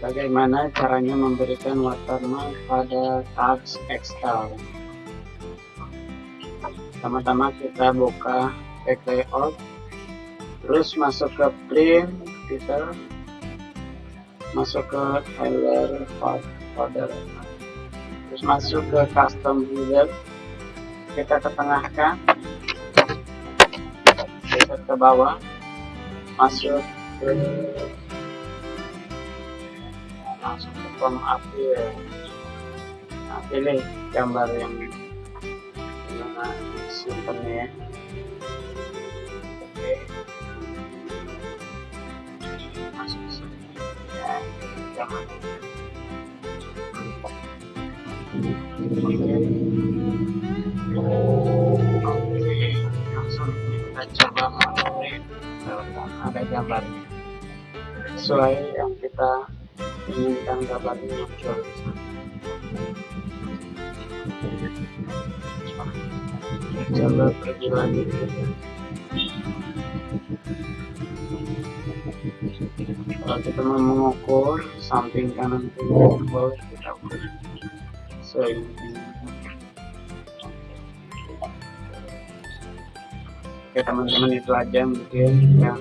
bagaimana caranya memberikan watermark pada tabs Excel? Pertama-tama kita buka back layout terus masuk ke print kita masuk ke header folder. Terus masuk ke custom header kita ketengahkan kita ke bawah masuk ke langsung ke form appeal nah pilih gambar yang mana simpennya ya. Oke. Masuk sini. Ya jangan oke. Langsung kita coba. Mengupdate ada gambarnya. Sesuai yang kita inginkan gambarnya muncul coba pergi lagi kalau kita mau mengukur samping kanan kiri bawah kita ukur. Oke teman-teman itu aja mungkin yang